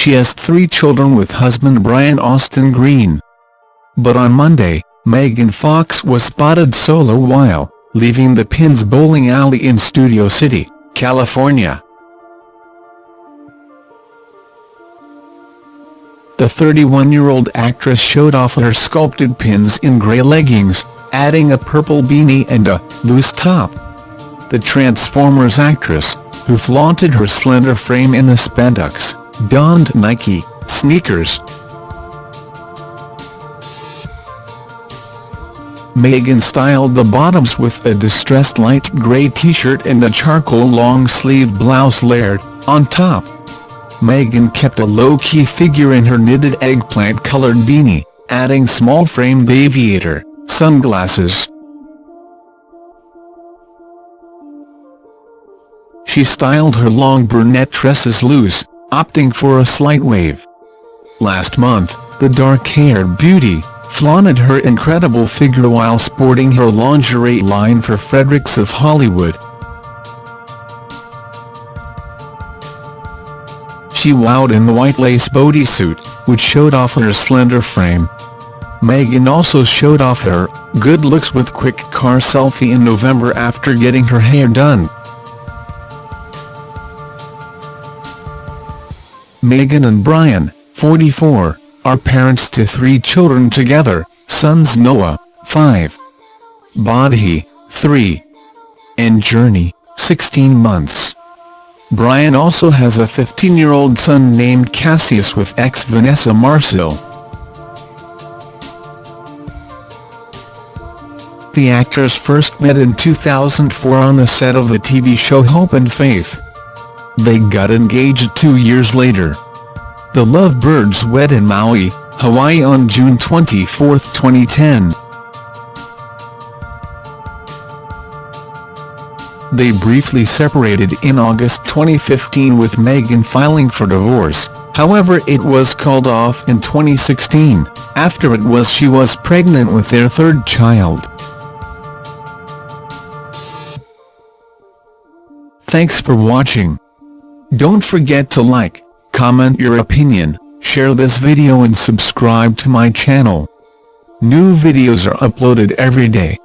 She has three children with husband Brian Austin Green. But on Monday, Megan Fox was spotted solo while leaving the Pins Bowling Alley in Studio City, California. The 31-year-old actress showed off her sculpted pins in grey leggings, adding a purple beanie and a loose top. The Transformers actress, who flaunted her slender frame in the spandex, donned Nike sneakers. Megan styled the bottoms with a distressed light grey t-shirt and a charcoal long-sleeved blouse layered on top. Megan kept a low-key figure in her knitted eggplant-colored beanie, adding small-framed aviator sunglasses. She styled her long brunette tresses loose, opting for a slight wave. Last month, the dark-haired beauty flaunted her incredible figure while sporting her lingerie line for Frederick's of Hollywood. She wowed in the white lace bodysuit, which showed off her slender frame. Megan also showed off her good looks with quick car selfie in November after getting her hair done. Megan and Brian, 44, are parents to three children together, sons Noah, 5, Bodhi, 3, and Journey, 16 months. Brian also has a 15-year-old son named Cassius with ex Vanessa Marcil. The actors first met in 2004 on the set of the TV show Hope and Faith. They got engaged two years later. The Lovebirds wed in Maui, Hawaii on June 24, 2010. They briefly separated in August 2015 with Megan filing for divorce, however it was called off in 2016, after it was she was pregnant with their third child. Thanks for watching. Don't forget to like, comment your opinion, share this video and subscribe to my channel. New videos are uploaded every day.